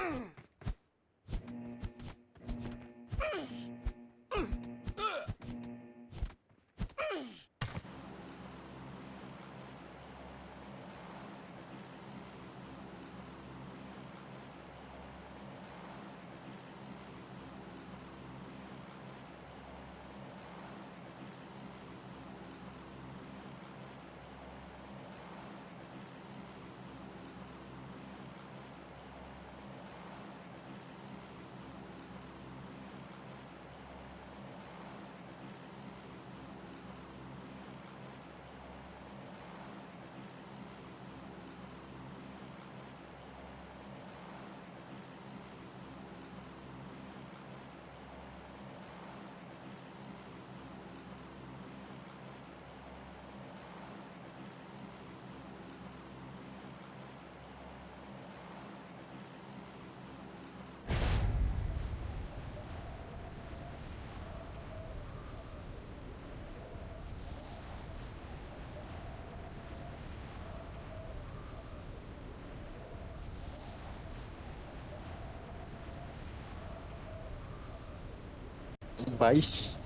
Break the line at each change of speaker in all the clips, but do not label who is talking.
Mm-hmm. baixo.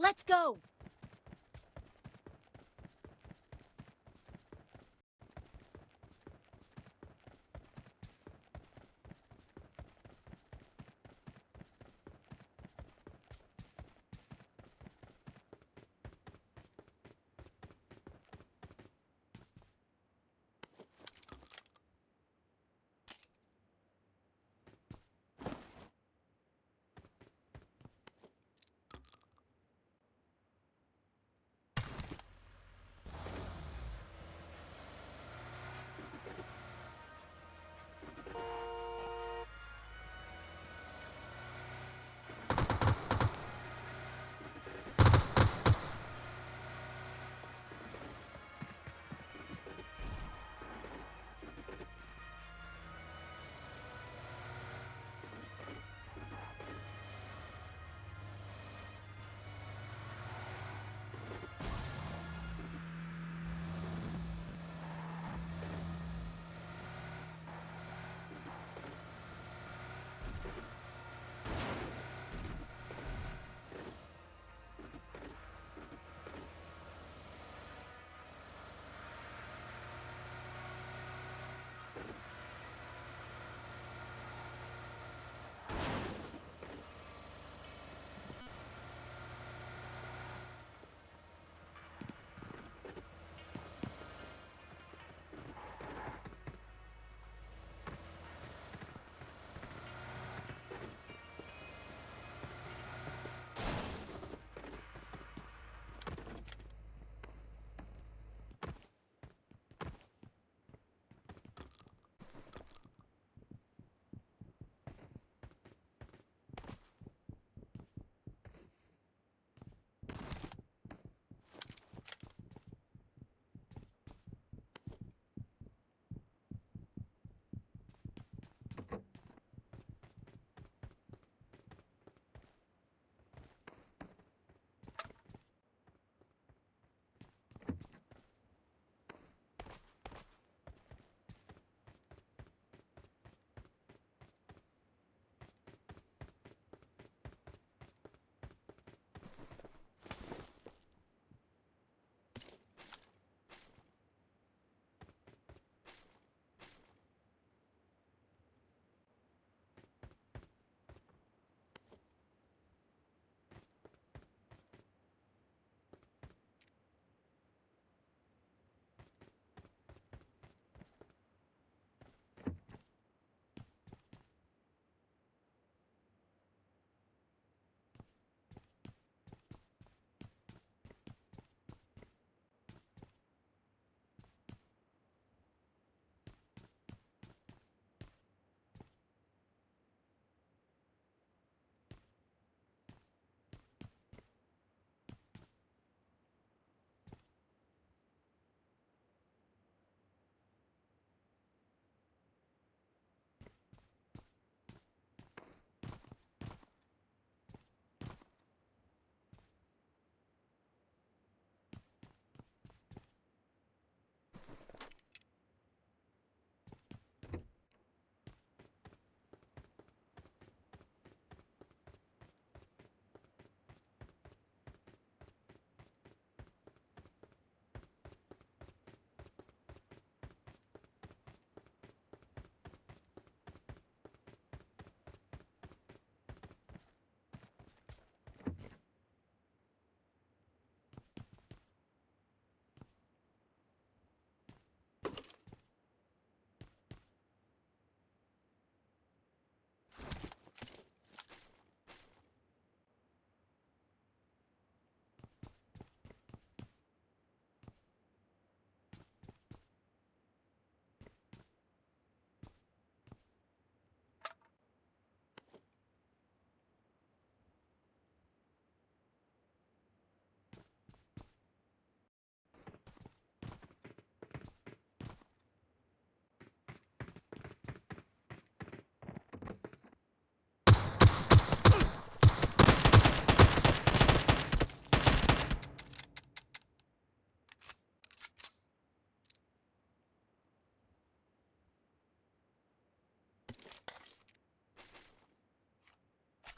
Let's go!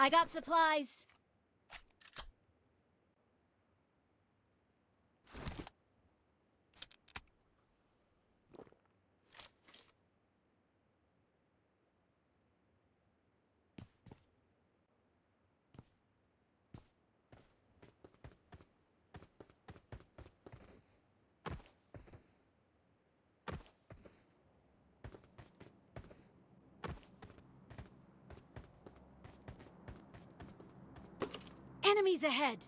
I got supplies. ahead!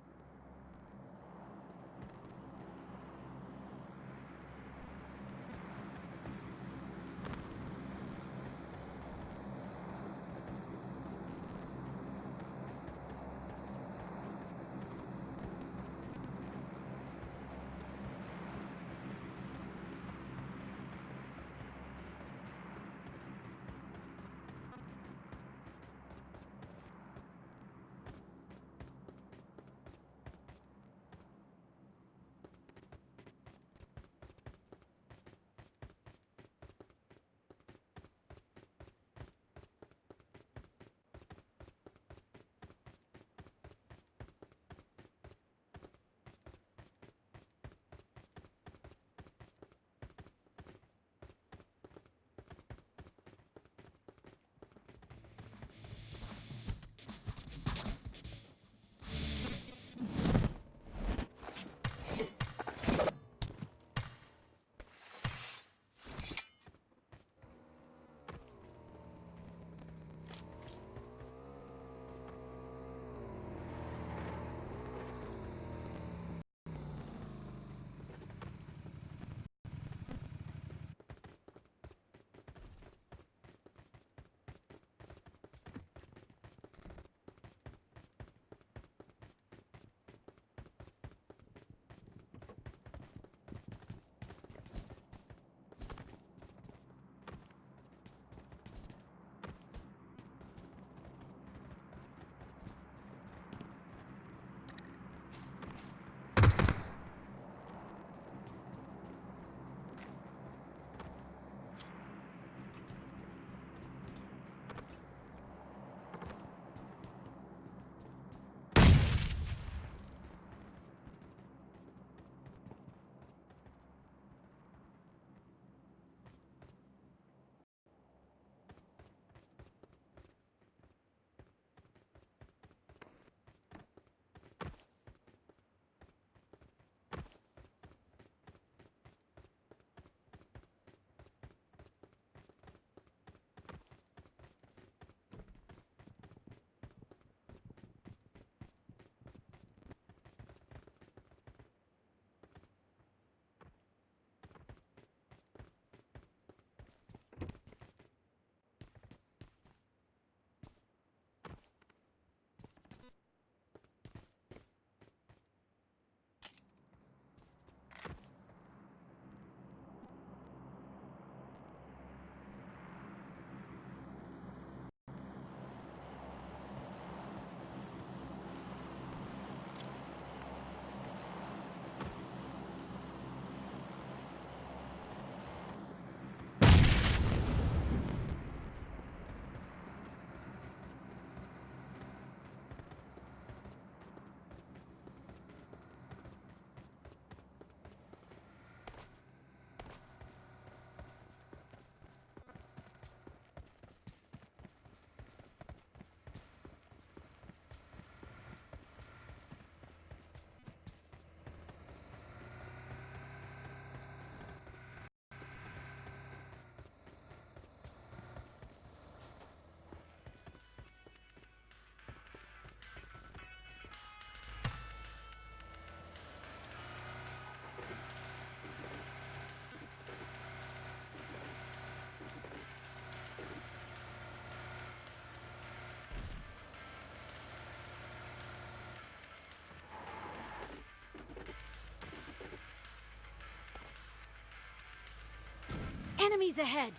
Enemies ahead!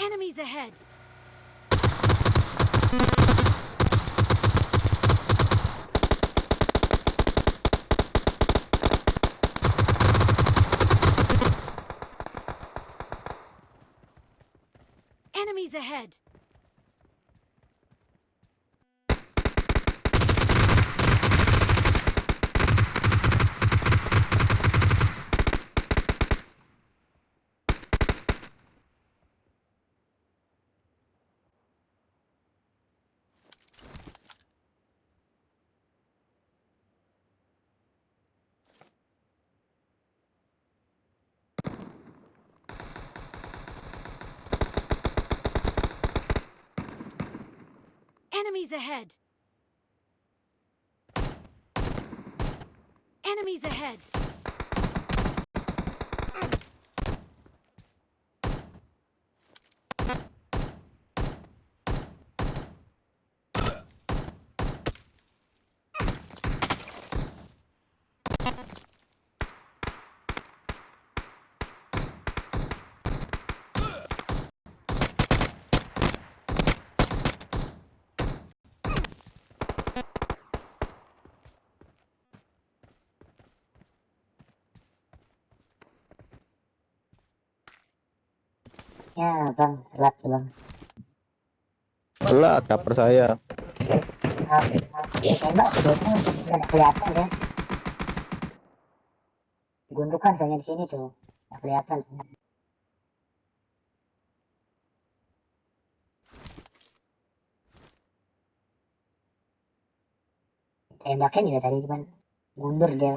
Enemies ahead! Enemies ahead! Enemies ahead. Enemies ahead.
Ya bang, telat bang.
Telat cover saya.
Ya, tembak nggak kelihatan kan. Gundukan soalnya di sini tuh, nggak kelihatan. Tembaknya juga tadi cuman mundur dia.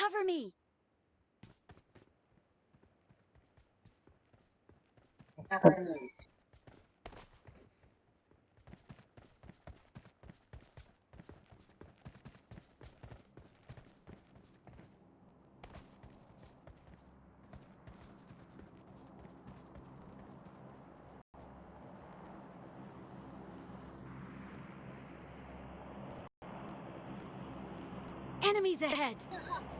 Cover me.
Takut.
Enemies ahead.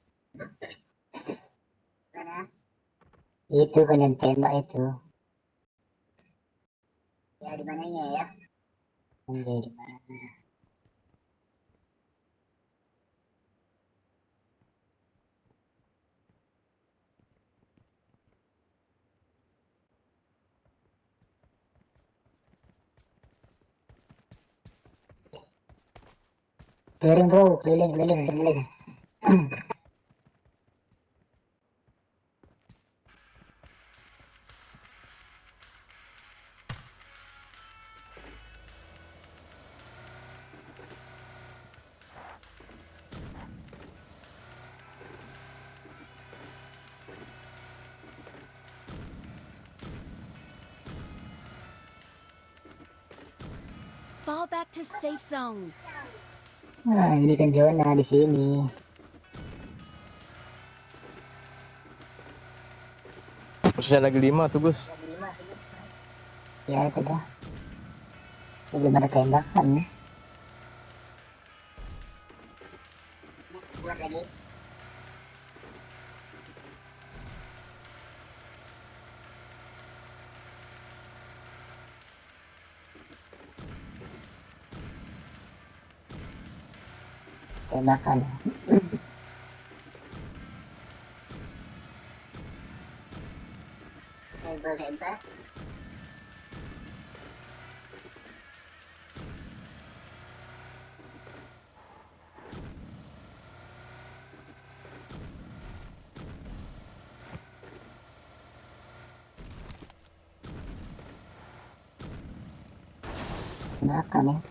Itu kan yang tembak itu. Ya di mananya ya? Enggak di mana? Keliling bro, keliling, keliling, keliling.
Fall back to safe zone.
Nah, ini kan zona di sini.
Posisinya lagi lima tuh Gus.
Ya itu dah. Belum ada tembakan nih. quando acabar. Aí vou lembrar. Caraca, né?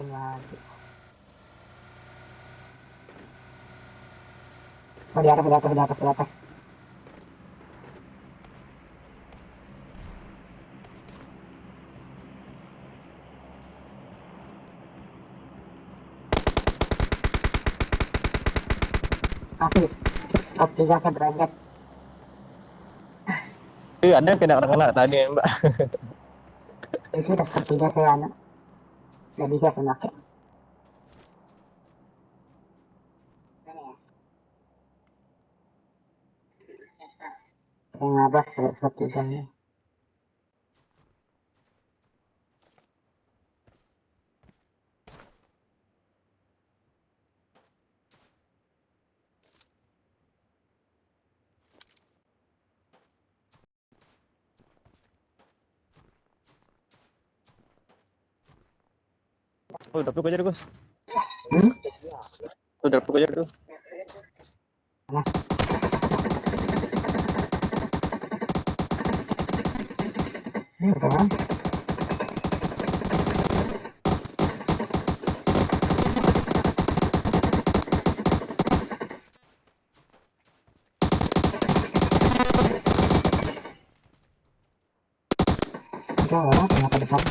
Lagi. Oh di atas, di atas, di atas, di atas. Habis. Top 3 saya berangkat.
Eh, ada yang kena kena tadi ya, Mbak.
Itu udah top 3 saya anak. Gak bisa pakai. Saya ngabas pakai top
udah peluk aja deh, Gus.
Hmm?
Udah aja.
Ini orang kenapa sana?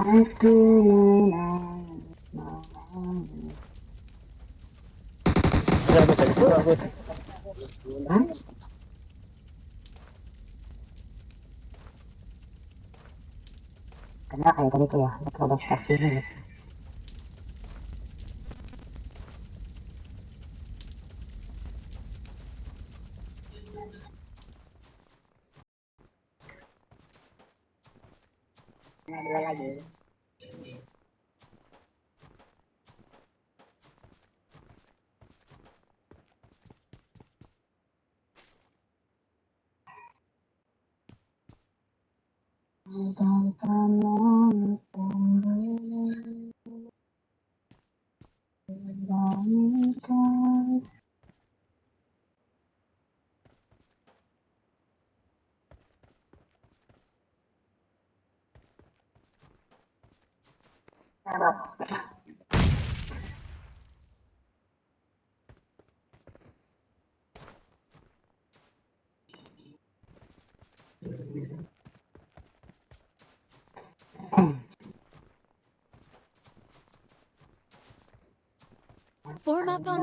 Aku menang.
Ya, Gus.
Hah? Kayak tadi tuh ya? Betul ada gitu. Nah, dua lagi.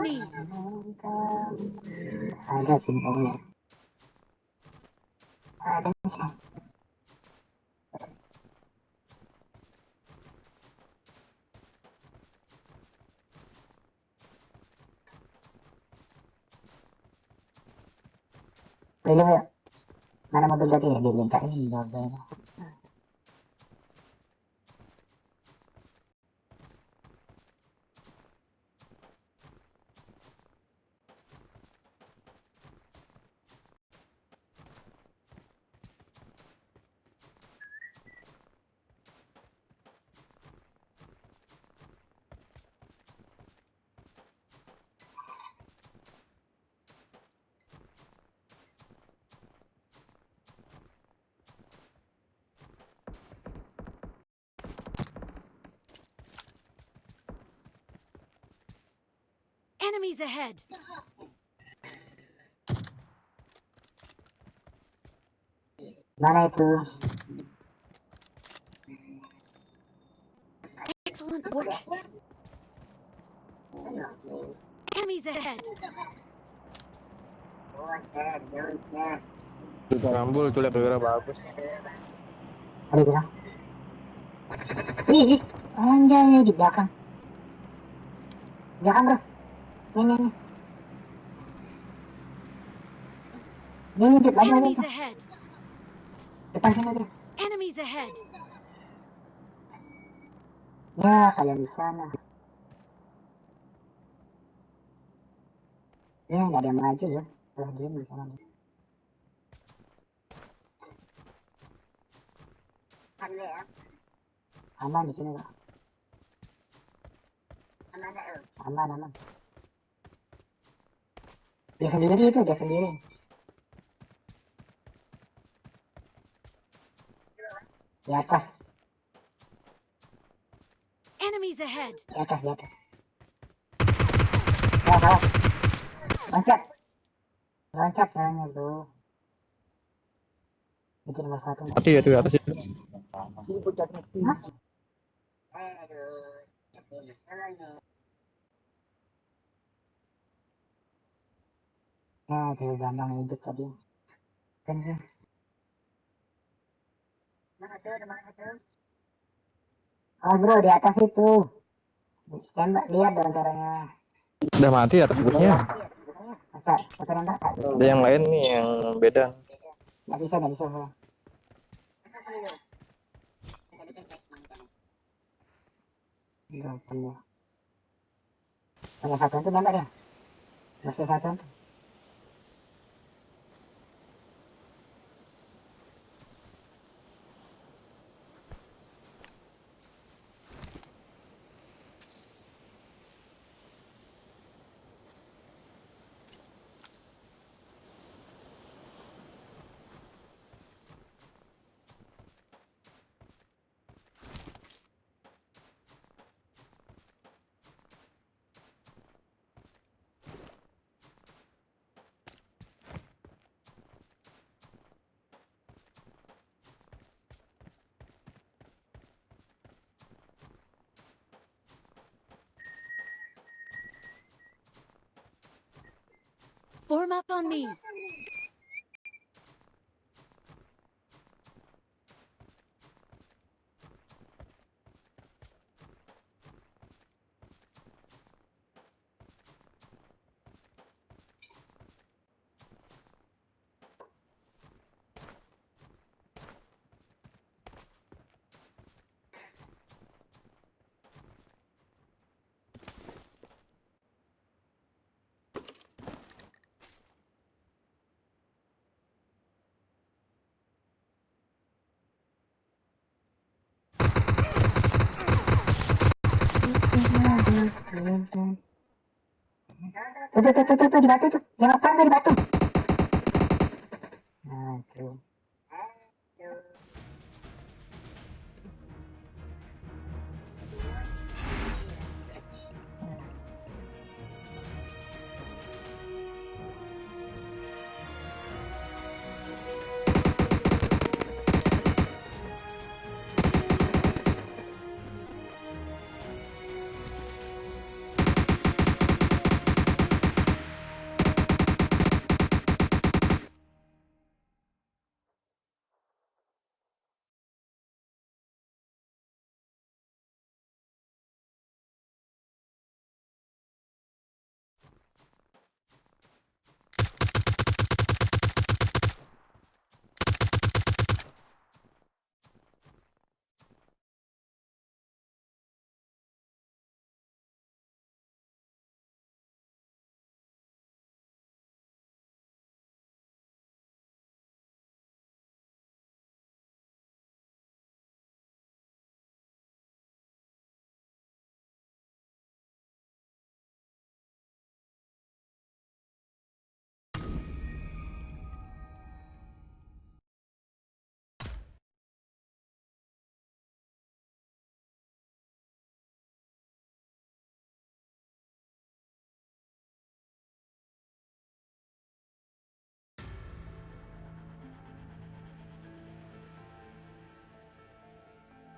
Form up on me.
Ada simbolnya. Ada sih. Pwede mo, mana mobil tadi ya, dilingkarin mobil.
Enemies ahead!
Mana itu?
Excellent work! Enemies ahead!
Rambul tuh lihat gara bagus.
Ada bilang. Ih, anjay di belakang. Belakang bro. Lagi, lagi.
Ahead!
Depan sini.
Enemies ahead!
Ya, kalian di sana. Ya, nggak ada yang maju ya. Lah, dia di sana. Aman di sini, Pak. Aman, aman. Dia sendiri itu, dia sendiri. Di atas,
Enemies ahead!
di atas, di atas. Oh, salah. Loncat. Loncat soalnya, bro. Itu nomor satu.
Mati ya tuh atas itu.
Hah? Nah, tuh gampang hidup tadi. Kan ya. Oh bro, di atas itu. Tembak, lihat dong caranya.
Udah mati atas busnya.
Nembak?
Ada yang lain nih yang beda.
Nggak bisa, nggak bisa. Punya. Punya satu itu nembak dia. Masih satu itu.
Form up on me!
Tut, tut,